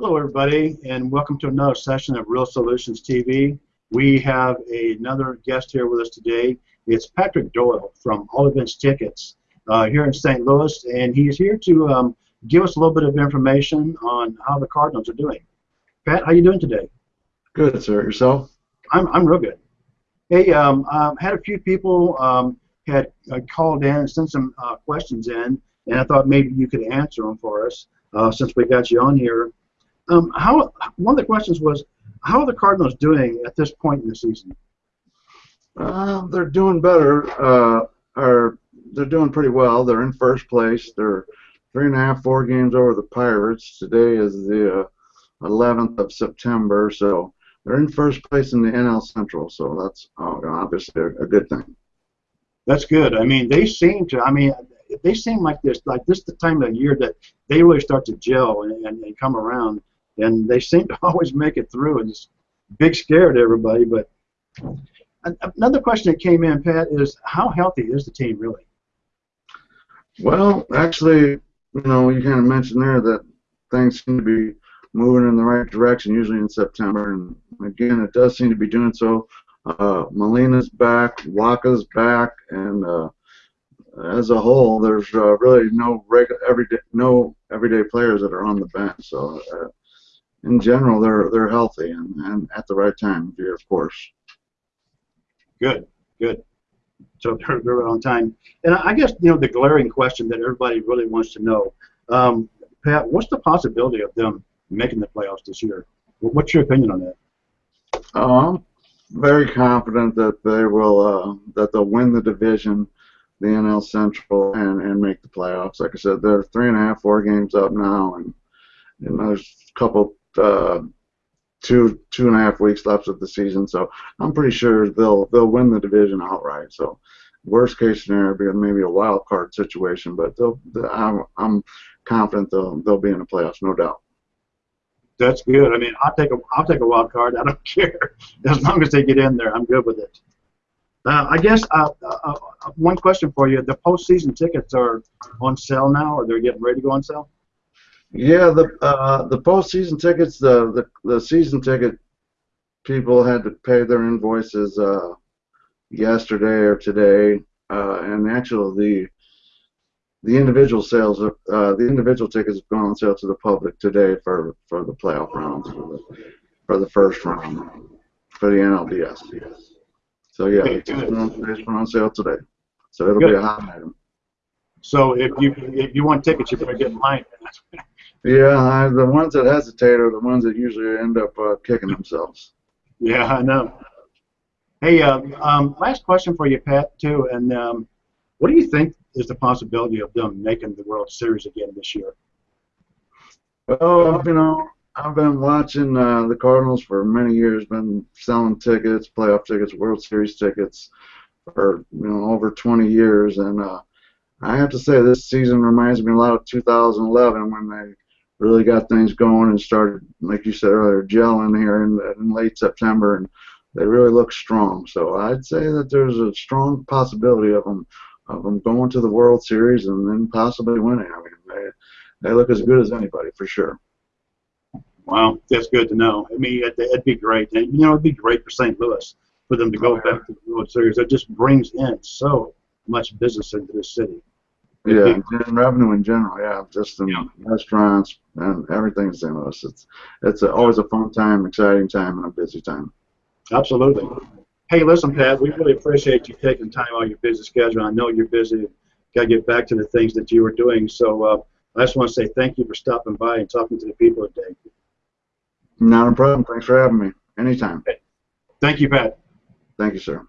Hello, everybody, and welcome to another session of Real Solutions TV. We have a, another guest here with us today. It's Patrick Doyle from All Events Tickets uh, here in St. Louis, and he's here to um, give us a little bit of information on how the Cardinals are doing. Pat, how you doing today? Good, sir. Yourself? I'm, I'm real good. Hey, um, uh, had a few people um, had uh, called in and sent some uh, questions in, and I thought maybe you could answer them for us uh, since we got you on here. Um, how one of the questions was, how are the Cardinals doing at this point in the season? Uh, they're doing better. Uh, or they're doing pretty well. They're in first place. They're three and a half, four games over the Pirates. Today is the uh, 11th of September, so they're in first place in the NL Central. So that's uh, obviously a, a good thing. That's good. I mean, they seem to. I mean, they seem like this, like this, the time of year that they really start to gel and, and, and come around and they seem to always make it through. And it's big scare to everybody. But another question that came in, Pat, is how healthy is the team really? Well, actually, you know, you kind of mentioned there that things seem to be moving in the right direction, usually in September. And again, it does seem to be doing so. Uh, Molina's back, Wacha's back, and uh, as a whole, there's uh, really no regular everyday no everyday players that are on the bench. So uh, in general, they're they're healthy and, and at the right time of year, of course. Good, good. So they're, they're on time. And I guess you know the glaring question that everybody really wants to know, um, Pat, what's the possibility of them making the playoffs this year? What's your opinion on that? Oh, I'm very confident that they will uh, that they'll win the division, the NL Central, and and make the playoffs. Like I said, they're three and a half, four games up now, and and there's a couple uh, two two and a half weeks left of the season, so I'm pretty sure they'll they'll win the division outright. So worst case scenario be maybe a wild card situation, but they'll, I'm, I'm confident they'll they'll be in the playoffs, no doubt. That's good. I mean, I'll take a I'll take a wild card. I don't care as long as they get in there. I'm good with it. Uh, I guess uh, uh, uh one question for you: the postseason tickets are on sale now, or they're getting ready to go on sale? Yeah, the uh, the postseason tickets, the, the the season ticket people had to pay their invoices uh, yesterday or today, uh, and actually the the individual sales, uh, the individual tickets have gone on sale to the public today for for the playoff rounds for the, for the first round for the NLDS. So yeah, it's been on, it's been on sale today, so it'll Good. be a hot item. So if you if you want tickets, you better get in line. Yeah, I, the ones that hesitate are the ones that usually end up uh, kicking themselves. Yeah, I know. Hey, uh, um, last question for you, Pat, too. And um, what do you think is the possibility of them making the World Series again this year? Well, you know, I've been watching uh, the Cardinals for many years. Been selling tickets, playoff tickets, World Series tickets for you know over 20 years, and uh, I have to say this season reminds me a lot of 2011 when they really got things going and started, like you said earlier, gelling here in, in late September, and they really look strong. So I'd say that there's a strong possibility of them of them going to the World Series and then possibly winning. I mean, they they look as good as anybody for sure. Wow, that's good to know. I mean, it'd, it'd be great. And, you know, it'd be great for St. Louis for them to go back to the World Series. It just brings in so much business into this city. Yeah, revenue in general. Yeah, just in yeah. restaurants and everything in. Louis. It's it's a, always a fun time, exciting time, and a busy time. Absolutely. Hey, listen, Pat, we really appreciate you taking time out of your busy schedule. I know you're busy. Got to get back to the things that you were doing. So uh, I just want to say thank you for stopping by and talking to the people today. Not a problem. Thanks for having me. Anytime. Thank you, Pat. Thank you, sir.